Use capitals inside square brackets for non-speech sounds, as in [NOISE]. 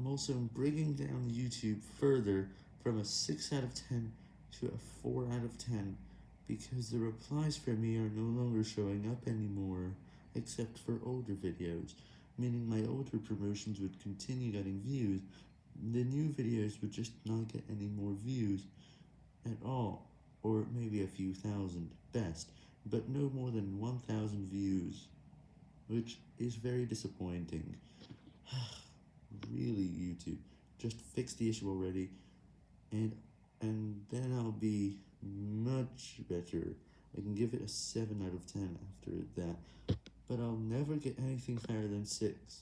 I'm also bringing down YouTube further from a 6 out of 10 to a 4 out of 10, because the replies for me are no longer showing up anymore, except for older videos, meaning my older promotions would continue getting views, the new videos would just not get any more views at all, or maybe a few thousand, best, but no more than 1000 views, which is very disappointing. [SIGHS] Really, YouTube, just fix the issue already, and, and then I'll be much better. I can give it a 7 out of 10 after that, but I'll never get anything higher than 6.